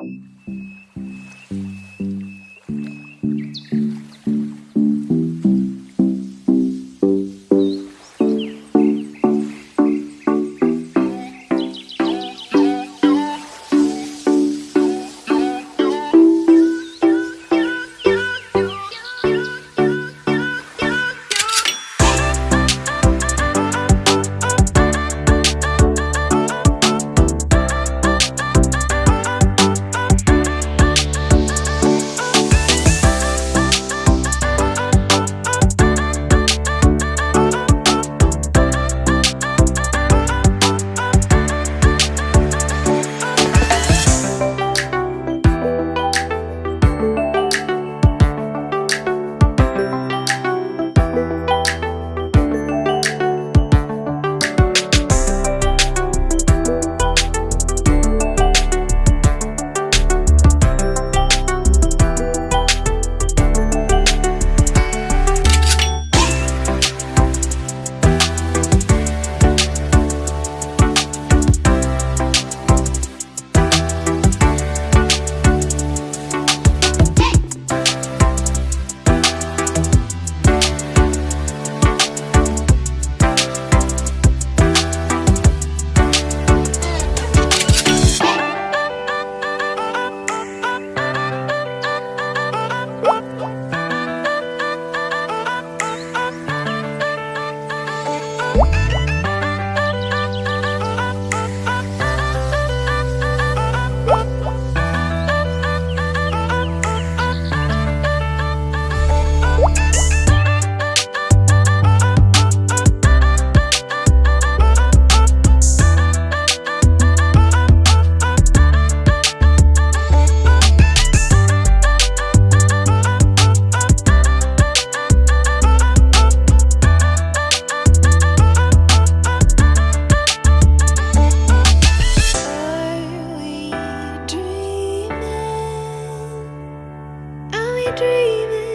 We dreaming? Are